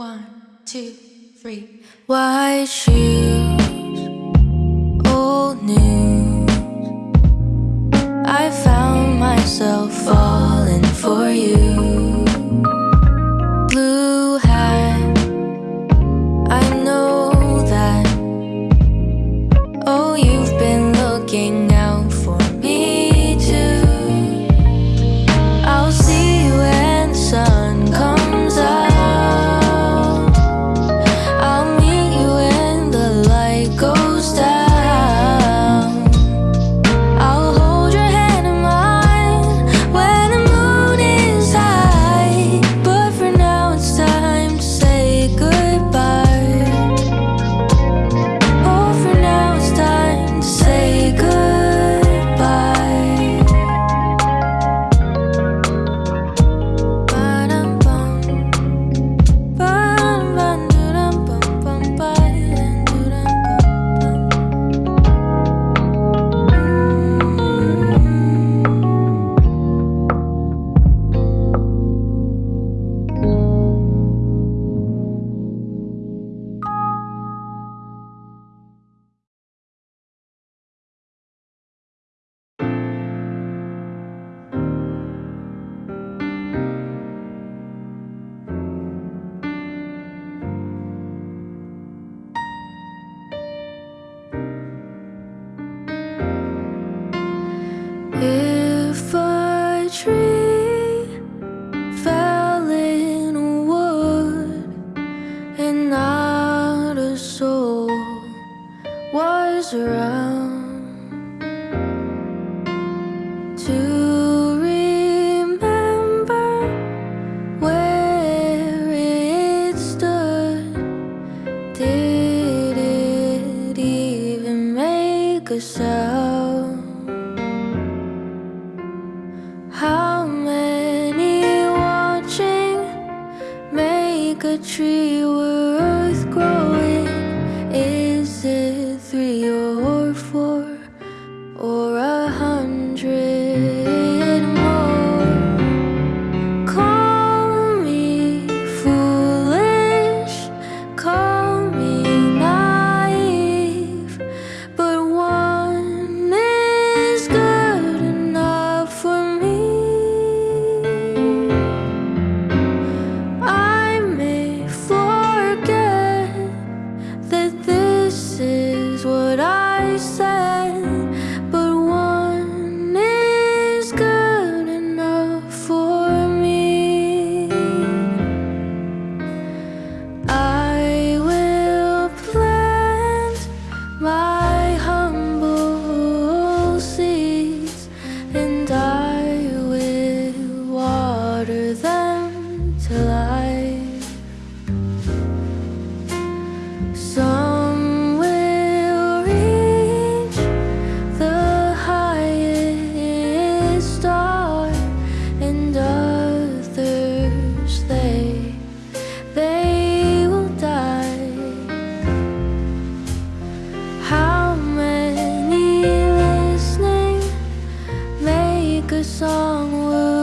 One, two, three. Why she? others around to remember where it stood. Did it even make a sound? How many watching make a tree worth growing? Is it through your song would.